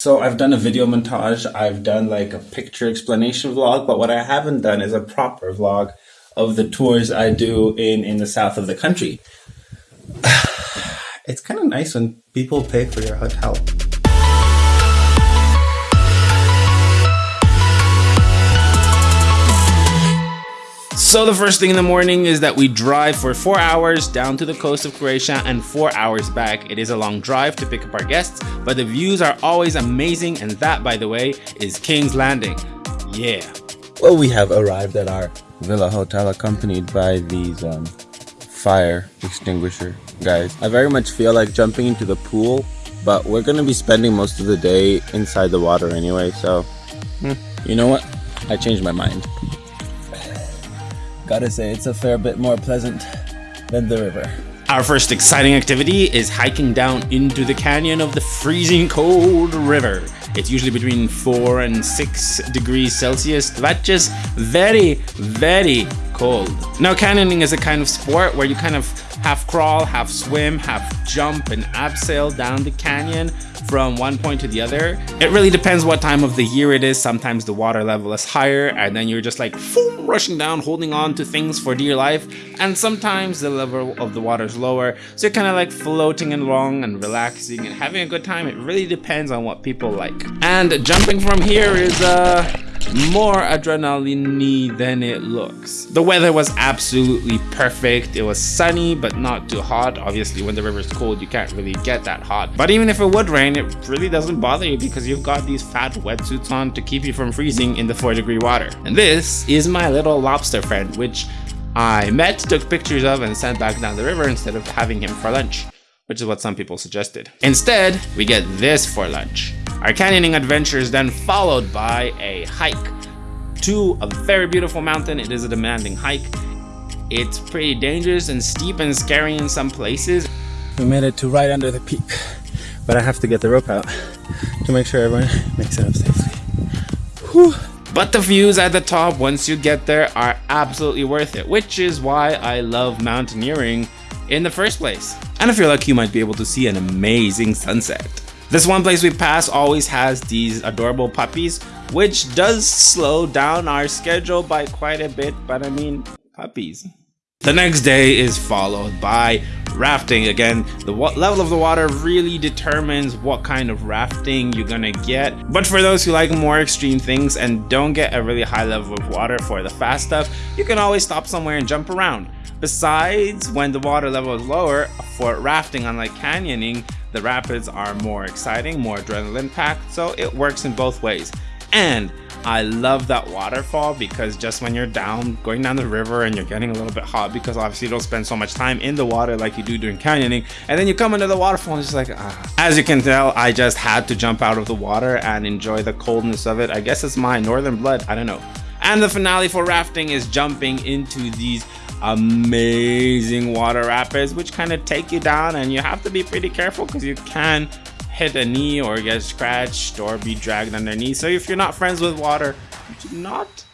So I've done a video montage, I've done like a picture explanation vlog, but what I haven't done is a proper vlog of the tours I do in, in the south of the country. It's kind of nice when people pay for your hotel. So the first thing in the morning is that we drive for four hours down to the coast of Croatia and four hours back. It is a long drive to pick up our guests, but the views are always amazing and that, by the way, is King's Landing. Yeah. Well, we have arrived at our villa hotel accompanied by these um, fire extinguisher guys. I very much feel like jumping into the pool, but we're going to be spending most of the day inside the water anyway, so hmm, you know what? I changed my mind. Gotta say, it's a fair bit more pleasant than the river. Our first exciting activity is hiking down into the canyon of the freezing cold river. It's usually between 4 and 6 degrees Celsius. That's just very, very cold. Now canyoning is a kind of sport where you kind of half crawl, half swim, half jump and abseil down the canyon from one point to the other. It really depends what time of the year it is. Sometimes the water level is higher and then you're just like boom, rushing down, holding on to things for dear life. And sometimes the level of the water is lower. So you're kind of like floating along and relaxing and having a good time. It really depends on what people like. And jumping from here is uh more adrenaline than it looks. The weather was absolutely perfect. It was sunny, but not too hot. Obviously, when the river is cold, you can't really get that hot. But even if it would rain, it really doesn't bother you because you've got these fat wetsuits on to keep you from freezing in the 4 degree water. And this is my little lobster friend, which I met, took pictures of, and sent back down the river instead of having him for lunch which is what some people suggested. Instead, we get this for lunch. Our canyoning adventure is then followed by a hike to a very beautiful mountain. It is a demanding hike. It's pretty dangerous and steep and scary in some places. We made it to right under the peak, but I have to get the rope out to make sure everyone makes it up safely. Whew. But the views at the top once you get there are absolutely worth it, which is why I love mountaineering in the first place. And if you're lucky, you might be able to see an amazing sunset. This one place we pass always has these adorable puppies, which does slow down our schedule by quite a bit, but I mean, puppies. The next day is followed by rafting. Again, the level of the water really determines what kind of rafting you're gonna get. But for those who like more extreme things and don't get a really high level of water for the fast stuff, you can always stop somewhere and jump around. Besides, when the water level is lower, for rafting, unlike canyoning, the rapids are more exciting, more adrenaline packed, so it works in both ways. And I love that waterfall because just when you're down, going down the river and you're getting a little bit hot because obviously you don't spend so much time in the water like you do during canyoning, and then you come into the waterfall and it's like, ah. As you can tell, I just had to jump out of the water and enjoy the coldness of it. I guess it's my northern blood, I don't know. And the finale for rafting is jumping into these amazing water rapids which kind of take you down and you have to be pretty careful because you can hit a knee or get scratched or be dragged underneath so if you're not friends with water do not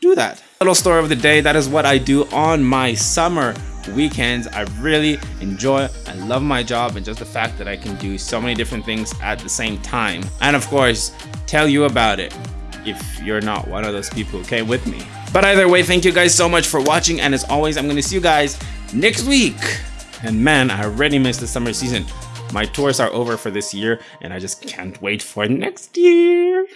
do that little story of the day that is what i do on my summer weekends i really enjoy i love my job and just the fact that i can do so many different things at the same time and of course tell you about it if you're not one of those people who came with me but either way, thank you guys so much for watching. And as always, I'm going to see you guys next week. And man, I already missed the summer season. My tours are over for this year, and I just can't wait for next year.